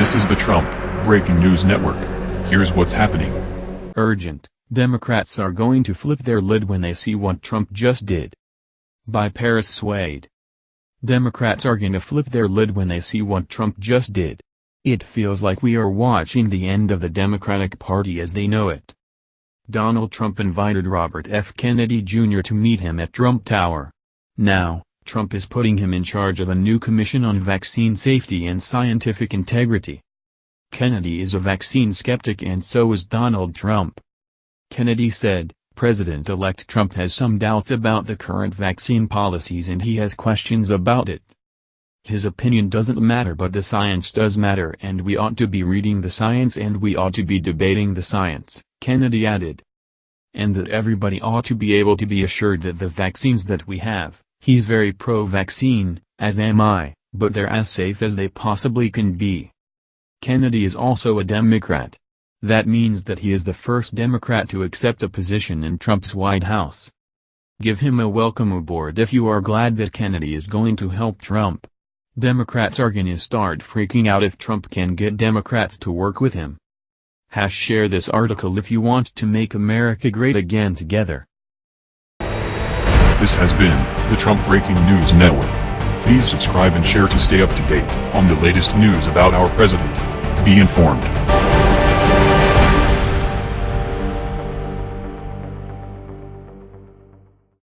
This is the Trump Breaking News Network. Here's what's happening. Urgent, Democrats are going to flip their lid when they see what Trump just did. By Paris Swade. Democrats are going to flip their lid when they see what Trump just did. It feels like we are watching the end of the Democratic Party as they know it. Donald Trump invited Robert F. Kennedy Jr. to meet him at Trump Tower. Now, Trump is putting him in charge of a new commission on vaccine safety and scientific integrity. Kennedy is a vaccine skeptic and so is Donald Trump. Kennedy said, President-elect Trump has some doubts about the current vaccine policies and he has questions about it. His opinion doesn't matter but the science does matter and we ought to be reading the science and we ought to be debating the science, Kennedy added. And that everybody ought to be able to be assured that the vaccines that we have, he's very pro-vaccine, as am I, but they're as safe as they possibly can be. Kennedy is also a Democrat. That means that he is the first Democrat to accept a position in Trump's White House. Give him a welcome aboard if you are glad that Kennedy is going to help Trump. Democrats are gonna start freaking out if Trump can get Democrats to work with him. Hash share this article if you want to make America great again together. This has been the Trump Breaking News Network. Please subscribe and share to stay up to date on the latest news about our president. Be informed.